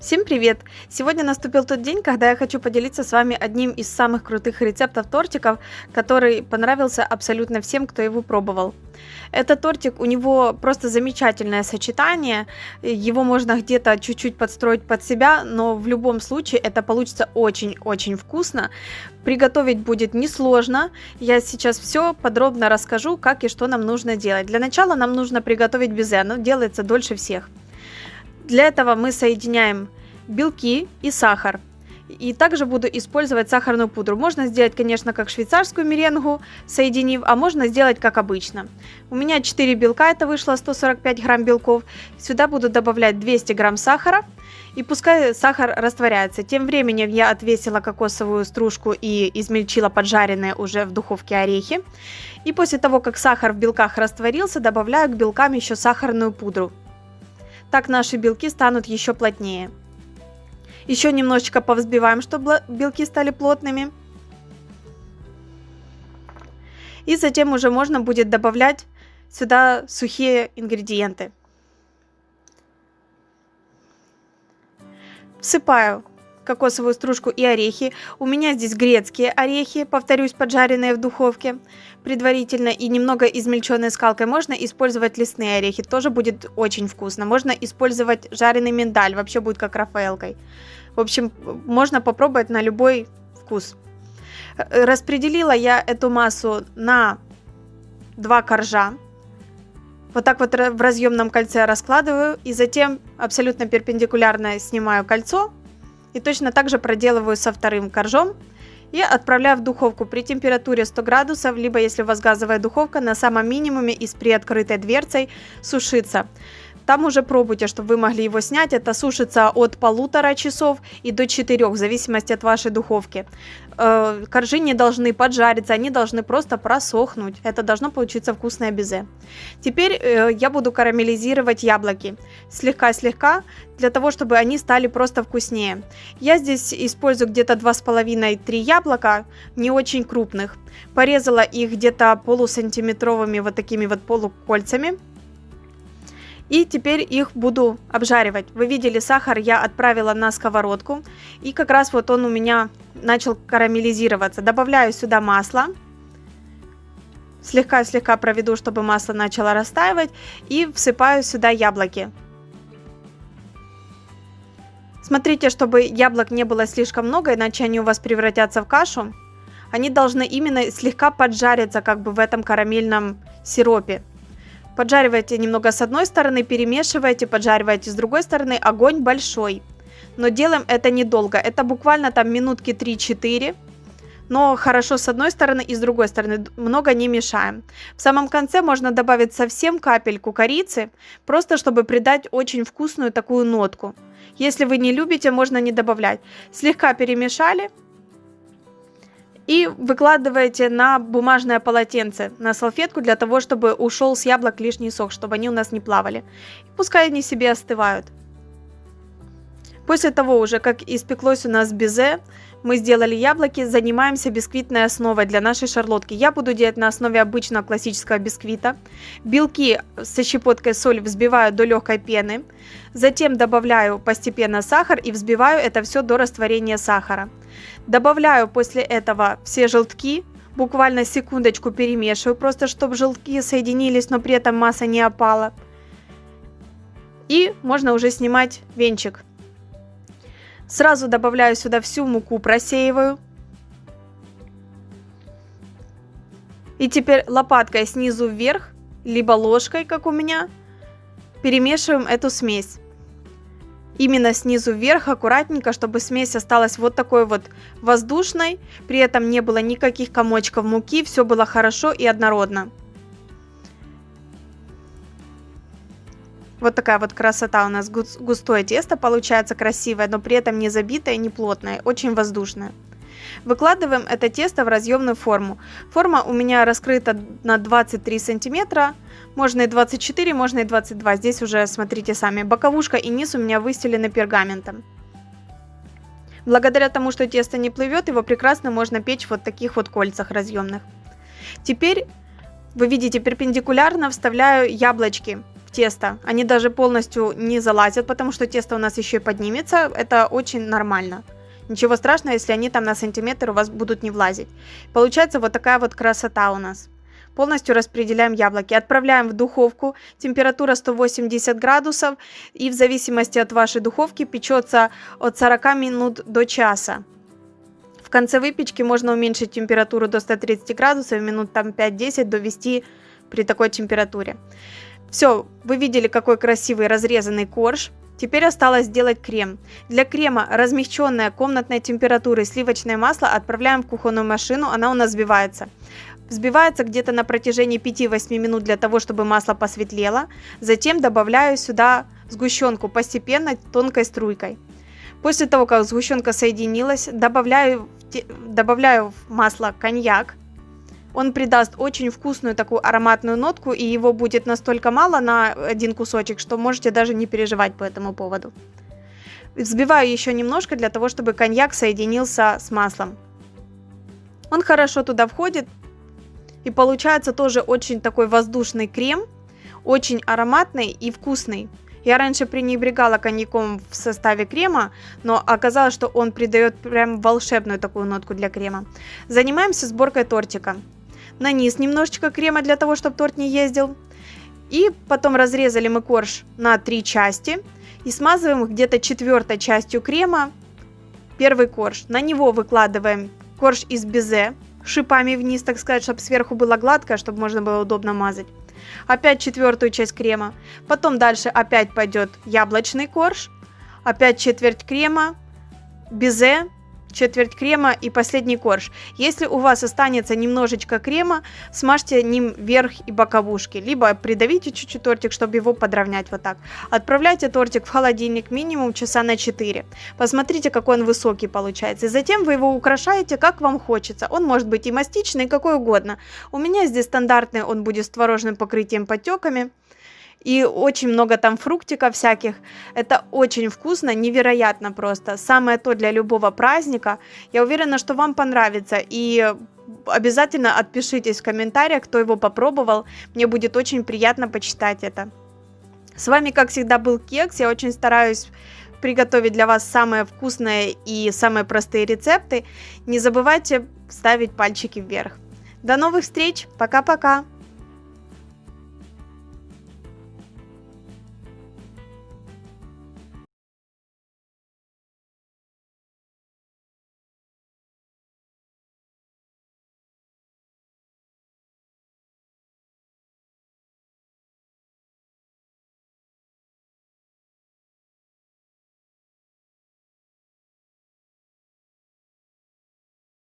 Всем привет! Сегодня наступил тот день, когда я хочу поделиться с вами одним из самых крутых рецептов тортиков, который понравился абсолютно всем, кто его пробовал. Этот тортик, у него просто замечательное сочетание, его можно где-то чуть-чуть подстроить под себя, но в любом случае это получится очень-очень вкусно. Приготовить будет несложно, я сейчас все подробно расскажу, как и что нам нужно делать. Для начала нам нужно приготовить безе, оно делается дольше всех. Для этого мы соединяем белки и сахар. И также буду использовать сахарную пудру. Можно сделать, конечно, как швейцарскую меренгу, соединив, а можно сделать как обычно. У меня 4 белка, это вышло 145 грамм белков. Сюда буду добавлять 200 грамм сахара. И пускай сахар растворяется. Тем временем я отвесила кокосовую стружку и измельчила поджаренные уже в духовке орехи. И после того, как сахар в белках растворился, добавляю к белкам еще сахарную пудру. Так наши белки станут еще плотнее. Еще немножечко повзбиваем, чтобы белки стали плотными. И затем уже можно будет добавлять сюда сухие ингредиенты. Всыпаю кокосовую стружку и орехи. У меня здесь грецкие орехи, повторюсь, поджаренные в духовке предварительно и немного измельченной скалкой. Можно использовать лесные орехи, тоже будет очень вкусно. Можно использовать жареный миндаль, вообще будет как рафаэлкой. В общем, можно попробовать на любой вкус. Распределила я эту массу на два коржа. Вот так вот в разъемном кольце раскладываю и затем абсолютно перпендикулярно снимаю кольцо и точно так же проделываю со вторым коржом и отправляю в духовку при температуре 100 градусов, либо если у вас газовая духовка, на самом минимуме и с приоткрытой дверцей сушиться. Там уже пробуйте, чтобы вы могли его снять. Это сушится от полутора часов и до четырех, в зависимости от вашей духовки. Э, коржи не должны поджариться, они должны просто просохнуть. Это должно получиться вкусное безе. Теперь э, я буду карамелизировать яблоки. Слегка-слегка, для того, чтобы они стали просто вкуснее. Я здесь использую где-то 2,5-3 яблока, не очень крупных. Порезала их где-то полусантиметровыми вот такими вот полукольцами. И теперь их буду обжаривать. Вы видели, сахар я отправила на сковородку. И как раз вот он у меня начал карамелизироваться. Добавляю сюда масло. Слегка-слегка проведу, чтобы масло начало растаивать. И всыпаю сюда яблоки. Смотрите, чтобы яблок не было слишком много, иначе они у вас превратятся в кашу. Они должны именно слегка поджариться как бы в этом карамельном сиропе. Поджаривайте немного с одной стороны, перемешивайте, поджаривайте с другой стороны. Огонь большой. Но делаем это недолго. Это буквально там минутки 3-4. Но хорошо с одной стороны и с другой стороны. Много не мешаем. В самом конце можно добавить совсем капельку корицы. Просто чтобы придать очень вкусную такую нотку. Если вы не любите, можно не добавлять. Слегка перемешали и выкладываете на бумажное полотенце, на салфетку, для того, чтобы ушел с яблок лишний сок, чтобы они у нас не плавали. И пускай они себе остывают. После того уже, как испеклось у нас безе, мы сделали яблоки, занимаемся бисквитной основой для нашей шарлотки. Я буду делать на основе обычного классического бисквита. Белки со щепоткой соли взбиваю до легкой пены. Затем добавляю постепенно сахар и взбиваю это все до растворения сахара. Добавляю после этого все желтки, буквально секундочку перемешиваю, просто чтобы желтки соединились, но при этом масса не опала. И можно уже снимать венчик. Сразу добавляю сюда всю муку, просеиваю. И теперь лопаткой снизу вверх, либо ложкой, как у меня, перемешиваем эту смесь. Именно снизу вверх, аккуратненько, чтобы смесь осталась вот такой вот воздушной. При этом не было никаких комочков муки, все было хорошо и однородно. Вот такая вот красота у нас густое тесто получается красивое, но при этом не забитое, не плотное, очень воздушное. Выкладываем это тесто в разъемную форму. Форма у меня раскрыта на 23 сантиметра, можно и 24, можно и 22. Здесь уже смотрите сами. Боковушка и низ у меня выстелены пергаментом. Благодаря тому, что тесто не плывет, его прекрасно можно печь в вот таких вот кольцах разъемных. Теперь, вы видите, перпендикулярно вставляю яблочки тесто. Они даже полностью не залазят, потому что тесто у нас еще и поднимется. Это очень нормально. Ничего страшного, если они там на сантиметр у вас будут не влазить. Получается вот такая вот красота у нас. Полностью распределяем яблоки. Отправляем в духовку. Температура 180 градусов. И в зависимости от вашей духовки печется от 40 минут до часа. В конце выпечки можно уменьшить температуру до 130 градусов, минут там 5-10 довести при такой температуре. Все, вы видели, какой красивый разрезанный корж. Теперь осталось сделать крем. Для крема размягченное комнатной температурой сливочное масло отправляем в кухонную машину, она у нас взбивается. Взбивается где-то на протяжении 5-8 минут для того, чтобы масло посветлело. Затем добавляю сюда сгущенку постепенно тонкой струйкой. После того, как сгущенка соединилась, добавляю, добавляю в масло коньяк. Он придаст очень вкусную такую ароматную нотку, и его будет настолько мало на один кусочек, что можете даже не переживать по этому поводу. Взбиваю еще немножко для того, чтобы коньяк соединился с маслом. Он хорошо туда входит, и получается тоже очень такой воздушный крем, очень ароматный и вкусный. Я раньше пренебрегала коньяком в составе крема, но оказалось, что он придает прям волшебную такую нотку для крема. Занимаемся сборкой тортика. На низ немножечко крема для того, чтобы торт не ездил. И потом разрезали мы корж на три части и смазываем где-то четвертой частью крема первый корж. На него выкладываем корж из безе шипами вниз, так сказать, чтобы сверху было гладко, чтобы можно было удобно мазать опять четвертую часть крема. Потом дальше опять пойдет яблочный корж, опять четверть крема, безе, четверть крема и последний корж. Если у вас останется немножечко крема, смажьте ним верх и боковушки, либо придавите чуть-чуть тортик, чтобы его подровнять вот так. Отправляйте тортик в холодильник минимум часа на 4. Посмотрите, какой он высокий получается. И затем вы его украшаете, как вам хочется. Он может быть и мастичный, и какой угодно. У меня здесь стандартный, он будет с творожным покрытием подтеками и очень много там фруктиков всяких. Это очень вкусно, невероятно просто. Самое то для любого праздника. Я уверена, что вам понравится. И обязательно отпишитесь в комментариях, кто его попробовал. Мне будет очень приятно почитать это. С вами, как всегда, был Кекс. Я очень стараюсь приготовить для вас самые вкусные и самые простые рецепты. Не забывайте ставить пальчики вверх. До новых встреч. Пока-пока.